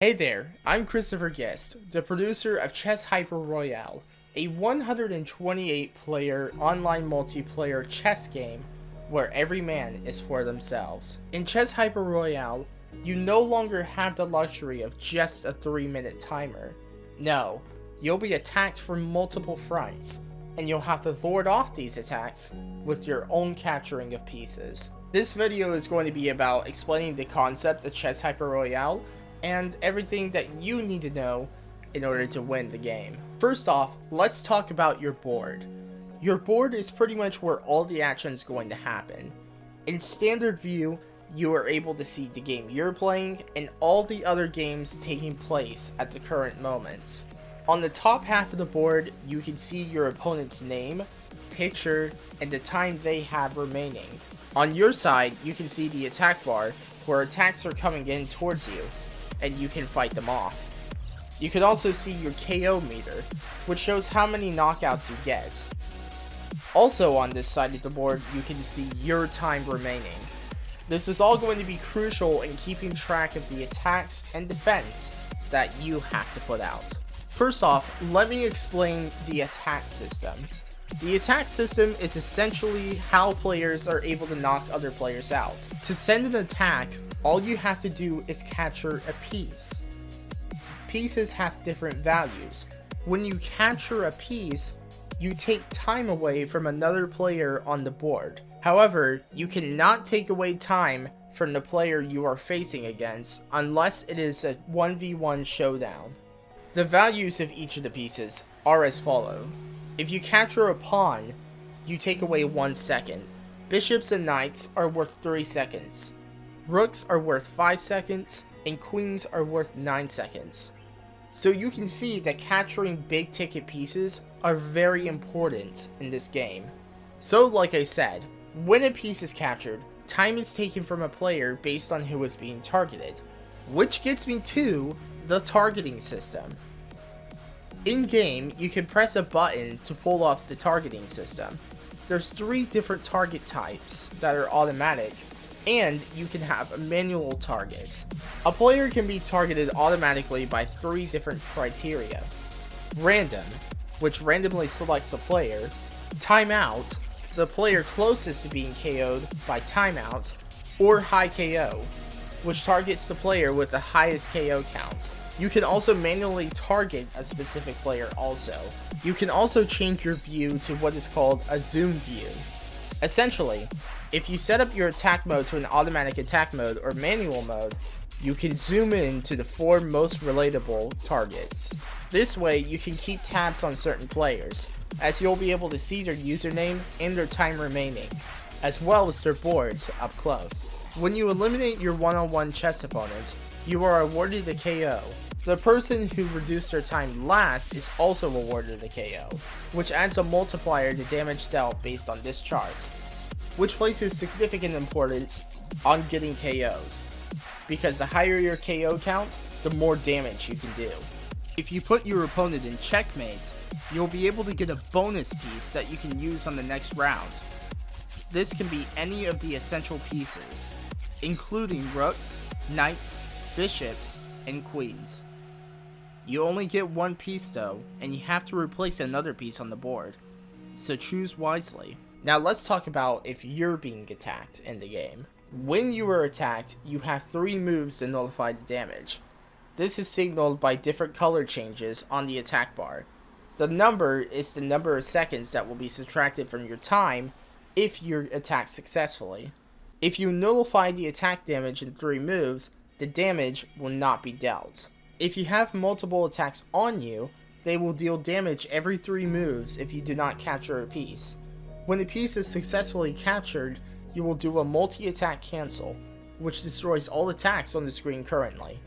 Hey there, I'm Christopher Guest, the producer of Chess Hyper Royale, a 128 player online multiplayer chess game where every man is for themselves. In Chess Hyper Royale, you no longer have the luxury of just a 3 minute timer. No, you'll be attacked from multiple fronts, and you'll have to lord off these attacks with your own capturing of pieces. This video is going to be about explaining the concept of Chess Hyper Royale and everything that you need to know in order to win the game. First off, let's talk about your board. Your board is pretty much where all the action is going to happen. In standard view, you are able to see the game you're playing and all the other games taking place at the current moment. On the top half of the board, you can see your opponent's name, picture, and the time they have remaining. On your side, you can see the attack bar, where attacks are coming in towards you, and you can fight them off. You can also see your KO meter, which shows how many knockouts you get. Also on this side of the board, you can see your time remaining. This is all going to be crucial in keeping track of the attacks and defense that you have to put out. First off, let me explain the attack system. The attack system is essentially how players are able to knock other players out. To send an attack, all you have to do is capture a piece. Pieces have different values. When you capture a piece, you take time away from another player on the board. However, you cannot take away time from the player you are facing against unless it is a 1v1 showdown. The values of each of the pieces are as follow. If you capture a pawn, you take away 1 second. Bishops and knights are worth 3 seconds. Rooks are worth 5 seconds, and queens are worth 9 seconds. So you can see that capturing big ticket pieces are very important in this game. So like I said, when a piece is captured, time is taken from a player based on who is being targeted. Which gets me to the targeting system. In-game, you can press a button to pull off the targeting system. There's three different target types that are automatic and you can have a manual target. A player can be targeted automatically by three different criteria. Random, which randomly selects a player. Timeout, the player closest to being KO'd by timeout. Or high KO, which targets the player with the highest KO count. You can also manually target a specific player also. You can also change your view to what is called a zoom view. Essentially, if you set up your attack mode to an automatic attack mode or manual mode, you can zoom in to the four most relatable targets. This way, you can keep tabs on certain players, as you'll be able to see their username and their time remaining, as well as their boards up close. When you eliminate your one-on-one -on -one chess opponent, you are awarded a KO. The person who reduced their time last is also awarded a KO, which adds a multiplier to damage dealt based on this chart which places significant importance on getting KOs, because the higher your KO count, the more damage you can do. If you put your opponent in checkmate, you'll be able to get a bonus piece that you can use on the next round. This can be any of the essential pieces, including rooks, knights, bishops, and queens. You only get one piece though, and you have to replace another piece on the board, so choose wisely. Now let's talk about if you're being attacked in the game. When you are attacked, you have three moves to nullify the damage. This is signaled by different color changes on the attack bar. The number is the number of seconds that will be subtracted from your time if you're attacked successfully. If you nullify the attack damage in three moves, the damage will not be dealt. If you have multiple attacks on you, they will deal damage every three moves if you do not capture a piece. When the piece is successfully captured, you will do a multi-attack cancel, which destroys all attacks on the screen currently.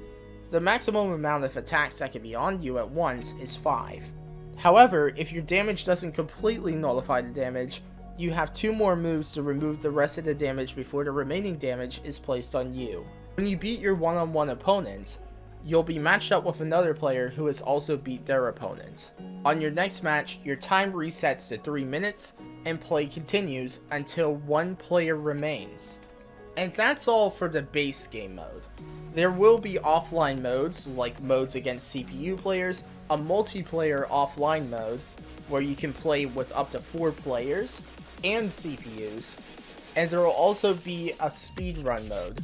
The maximum amount of attacks that can be on you at once is 5. However, if your damage doesn't completely nullify the damage, you have two more moves to remove the rest of the damage before the remaining damage is placed on you. When you beat your one-on-one -on -one opponent, you'll be matched up with another player who has also beat their opponent. On your next match, your time resets to 3 minutes, and play continues until one player remains. And that's all for the base game mode. There will be offline modes, like modes against CPU players, a multiplayer offline mode, where you can play with up to four players, and CPUs, and there will also be a speedrun mode,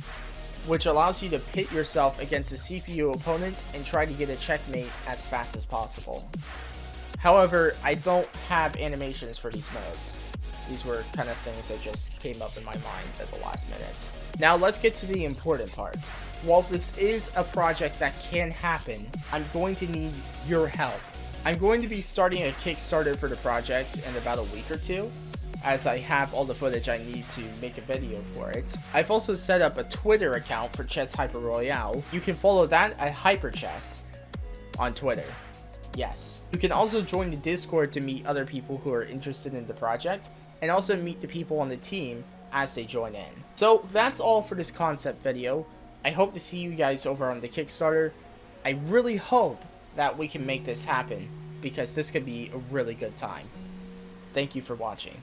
which allows you to pit yourself against a CPU opponent and try to get a checkmate as fast as possible. However, I don't have animations for these modes. These were kind of things that just came up in my mind at the last minute. Now let's get to the important parts. While this is a project that can happen, I'm going to need your help. I'm going to be starting a Kickstarter for the project in about a week or two, as I have all the footage I need to make a video for it. I've also set up a Twitter account for Chess Hyper Royale. You can follow that at HyperChess on Twitter. Yes. You can also join the Discord to meet other people who are interested in the project, and also meet the people on the team as they join in. So that's all for this concept video. I hope to see you guys over on the Kickstarter. I really hope that we can make this happen, because this could be a really good time. Thank you for watching.